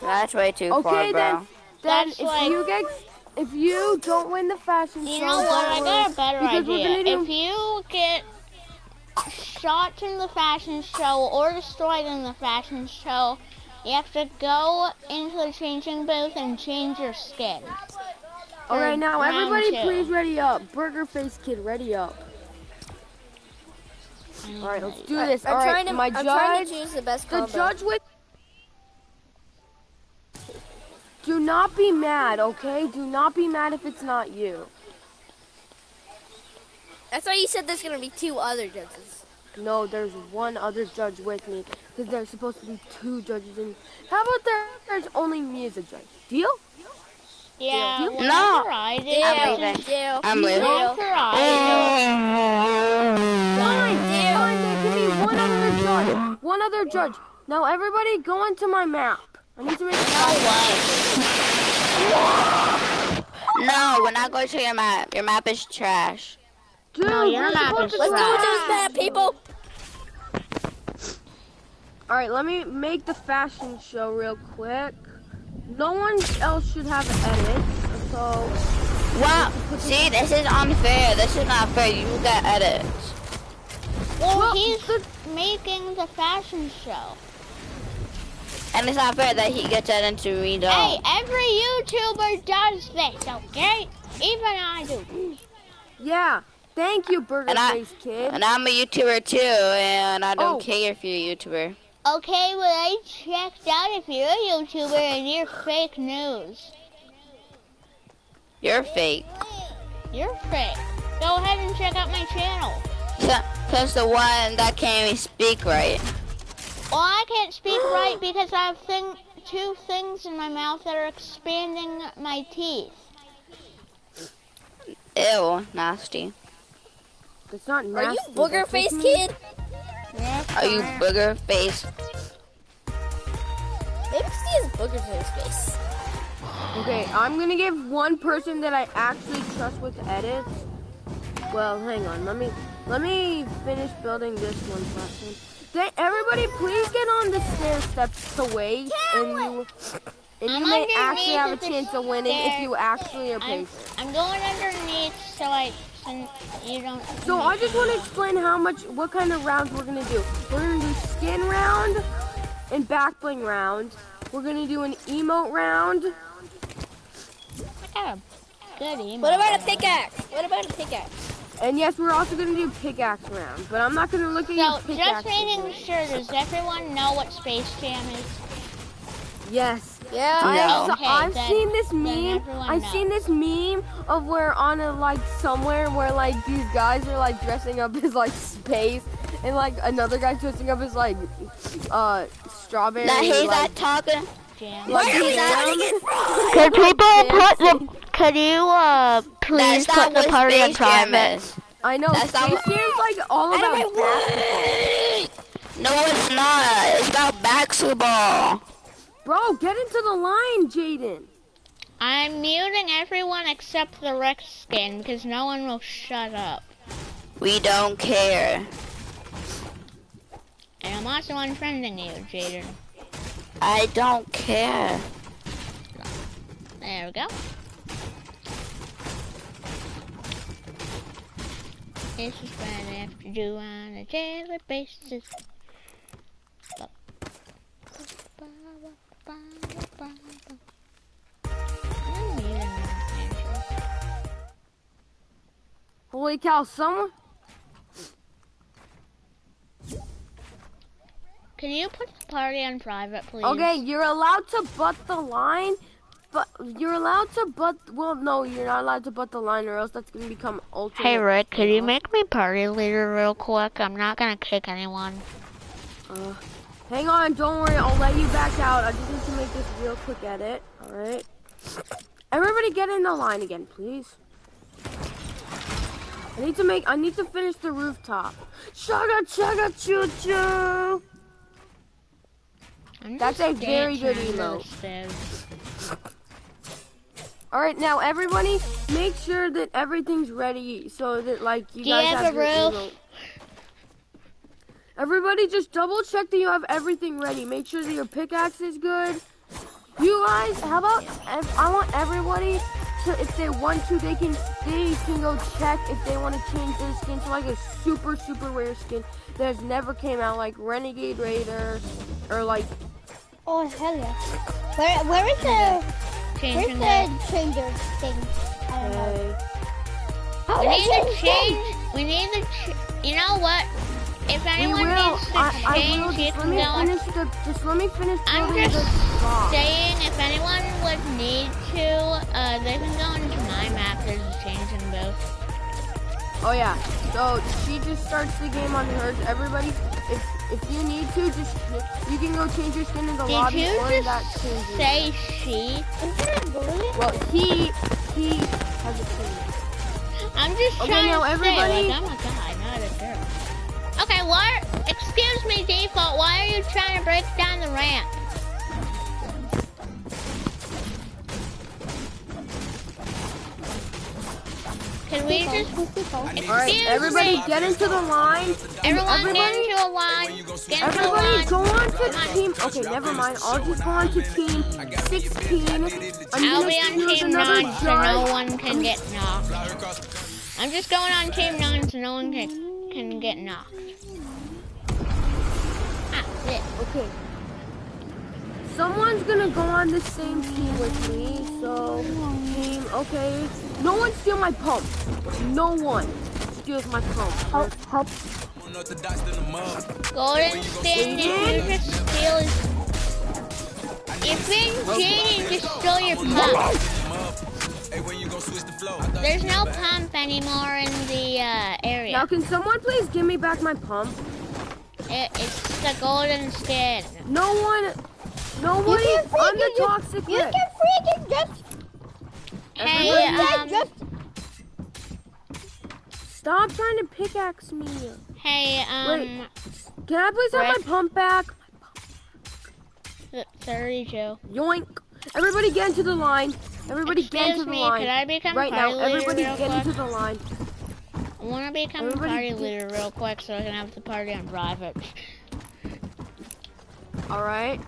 That's way too Okay, far, bro. then, then That's if like- you get, if you don't win the fashion You show, know what? I got a worry, better because we're idea. gonna do- If you get shot in the fashion show or destroyed in the fashion show, you have to go into the changing booth and change your skin. All right, now everybody, two. please ready up. Burger Face Kid, ready up. All right, let's do this. I'm All right, trying to. my I'm trying to choose the best the judge with. Do not be mad, okay? Do not be mad if it's not you. That's why you said there's gonna be two other judges. No, there's one other judge with me because there's supposed to be two judges. In. How about there? There's only me as a judge. Deal? Yeah, Deal? whenever No. I did. Yeah, leaving. deal. I'm leaving. Whenever I Fine, fine. Then give me one other judge. One other judge. Now everybody, go into my map. I need to make. No, we're not going to your map. Your map is trash. Dude, No, your map is to Let's go to with those bad people. All right, let me make the fashion show real quick. No one else should have edits, so Wow. See, this is unfair. This is not fair. You get edits. well, Well, he's the- making the fashion show. And it's not fair that he gets edits into we don't. Hey, every YouTuber does this, okay? Even I do. yeah. Thank you, Burger And I, Kid. And I'm a YouTuber too, and I don't Oh. care if you're a YouTuber. Okay, well, I checked out if you're a YouTuber and you're fake news. You're fake. You're fake. Go ahead and check out my channel. Cause the one that can't even speak right. Well, I can't speak right because I have thing, two things in my mouth that are expanding my teeth. Ew, nasty. It's not Are you booger face just me. kid? Are you booger face? Maybe see his booger to his face. Okay, I'm gonna give one person that I actually trust with edits. Well, hang on. Let me let me finish building this one platform. They, everybody, please get on the stair steps to wait, and you and you I'm may actually have a chance of winning if you actually are I'm, patient. I'm going underneath so I so you don't. So I just want to explain how much, what kind of rounds we're gonna do. We're gonna do skin round and back bling round. We're gonna do an emote round. I got a good email. What about a pickaxe? What about a pickaxe? And yes, we're also gonna do pickaxe round. But I'm not gonna look at your So, pickaxe. just making sure, does everyone know what Space Jam is? Yes. Yeah. No. I've, Okay, I've then- seen this meme. I've knows. seen this meme of where on a like somewhere where like these guys are like dressing up as like space, and like another guy dressing up as like uh strawberry. Now he's like, not talking. Jam. like Why are we jam. doing it wrong? Could people put the? Could you uh please That's put the party on Space private? I know. That's not Space what- Jam's like all about basketball. No, it's not. It's about basketball. Bro, get into the line, Jaden. I'm muting everyone except the Rex skin because no one will shut up. We don't care. And I'm also unfriending you, Jaden. I don't care. There we go. This is what I have to do on a daily basis. I'm muting Andrew. Holy cow, someone. Can you put the party on private, please? Okay, you're allowed to butt the line, but you're allowed to butt. Well, no, you're not allowed to butt the line, or else that's gonna become ultimate. Hey Rick, could you make me party leader real quick? I'm not gonna kick anyone. Uh, hang on, don't worry, I'll let you back out. I just need to make this real quick edit. All right. Everybody, get in the line again, please. I need to make. I need to finish the rooftop. Chugga chugga choo choo. That's a very good emote. The stairs. All right, now everybody, make sure that everything's ready so that like you Do you guys have have a roof? Everybody, just double check that you have everything ready. Make sure that your pickaxe is good, you guys, how about if I want everybody to, if they want to, they can they can go check if they want to change their skin to like a super super rare skin that has never came out, like Renegade Raider, or like Oh hell yeah! Where where is the Changing where's the. the changer thing? I don't know. uh, We need to change change. We need to. Ch- you know what? If anyone will. needs to I, I change, will. you Just let can me go finish the. Just let me finish I'm just saying if anyone would need to, uh, they can go into my map. There's a changing both. Oh yeah. So she just starts the game on hers. Everybody, if if you need to, just you can go change your skin in the Did lobby you or just that changes. say she? Isn't it bullet? Well, he he has a change. I'm just Okay, trying now to everybody- say, like, I'm a guy, not a girl. Okay, what? Excuse me, default. Why are you trying to break down the ramp? Can we just All right, everybody, get into the line. everyone everybody, get into a line? Get into a Everybody line. go on to team. Okay, never mind. I'll just go on to team 16. I'm I'll gonna be on team nine, so no one can get knocked. I'm just going on team nine, so no one can can get knocked. Ah, shit. Okay. Someone's gonna go on the same team with me. So team. Okay. No one steal my pump. No one steals my pump. Help help. Golden Stin, did you just steal his... You've been cheating to steal your pump. There's no pump anymore in the uh, area. Now, can someone please give me back my pump? It, it's the golden skin. No one. Nobody can freaking on the just- toxic You list. can freaking just Hey, um, just Stop trying to pickaxe me. hey, um, Wait, Can I please have my pump back? th- 32. Yoink. Everybody get into the line. Everybody get into the me, line. could I become right now, party leader everybody real get quick? into the line. I want to become Everybody party leader real quick so I can have the party on private. All right.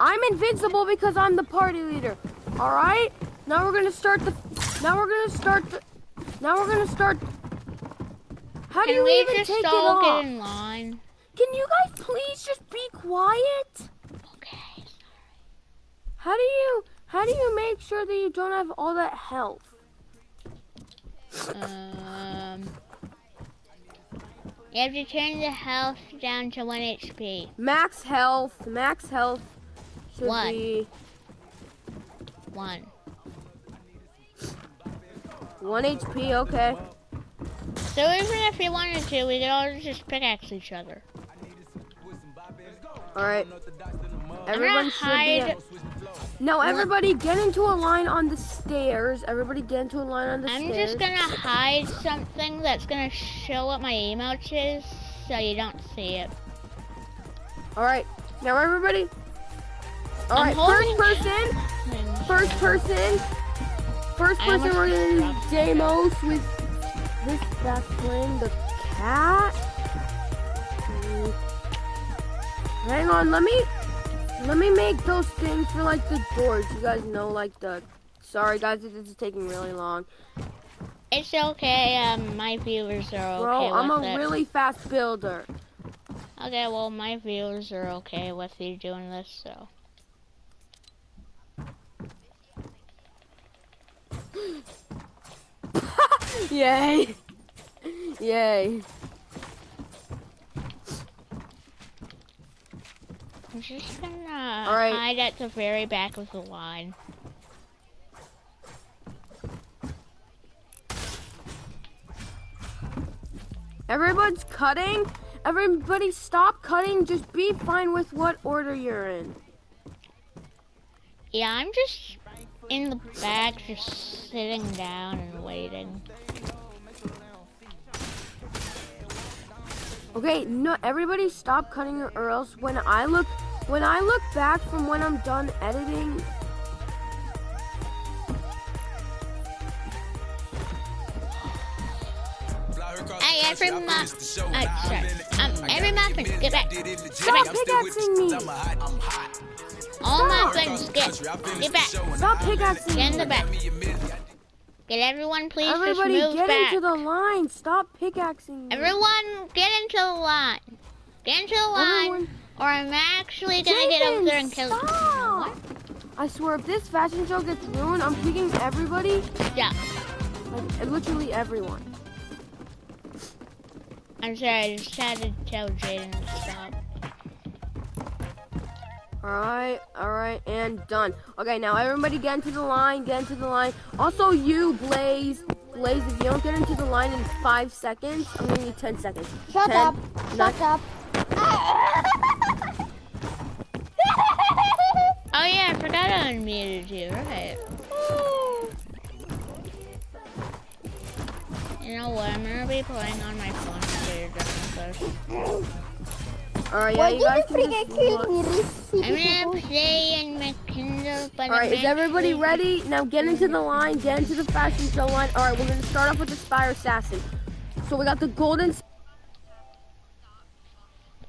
I'm invincible because I'm the party leader. All right. Now we're gonna start the. Now we're gonna start the. Now we're gonna start. How do you even just take it off? get in line? Can you guys please just be quiet? Okay. How do you? How do you make sure that you don't have all that health? Um, you have to turn the health down to 1 HP. Max health. Max health should One. be 1. one HP. Okay. So even if we wanted to, we could all just pickaxe each other. All right. Everyone should hide. Now everybody get into a line on the stairs. Everybody get into a line on the stairs. I'm just gonna hide something that's gonna show what my emote is, so you don't see it. All right. Now everybody. All First person. First person. First person. We're gonna do dropped Damos with this playing the cat. Hang on. Let me. Let me make those things for like the doors. You guys know like the. Sorry guys, this is taking really long. It's okay. Um, my viewers are okay Bro, I'm a it. really fast builder. Okay, well, my viewers are okay with you doing this, so. Yay! Yay! I'm just gonna right. hide at the very back of the line. Everyone's cutting. Everybody stop cutting. Just be fine with what order you're in. Yeah, I'm just in the back, just sitting down and waiting. Okay, no, everybody stop cutting or else when I look, when I look back from when I'm done editing, Hey, every muff. Uh, sorry. Um, every muffin, get back. stop pickaxing me. All my stop. friends, get, get back. Stop pickaxing. Get in the back. Get everyone, please Everybody just move get back. into the line. Stop pickaxing. me. Everyone, get into the line. Get into the line, Everyone- or I'm actually gonna get over there and kill you. Stop. I swear, if this fashion show gets ruined, I'm picking everybody. Yeah. Like, literally everyone. I'm sorry, I just had to tell Jaden to stop. Alright, alright, and done. Okay, now everybody get into the line, get into the line. Also, you, Blaze. Blaze, if you don't get into the line in five seconds, I'm gonna need 10 seconds. Shut 10, up. nine- Shut up. Oh yeah, I forgot I unmuted you, right. You know what, I'm gonna be playing on my phone later during this. Alright, yeah, Why you did guys can just kill me? I'm gonna play in my Kindle, but Alright, is everybody actually- ready? Now get into the line, get into the fashion show line. Alright, we're gonna start off with the Spire Assassin. So we got the golden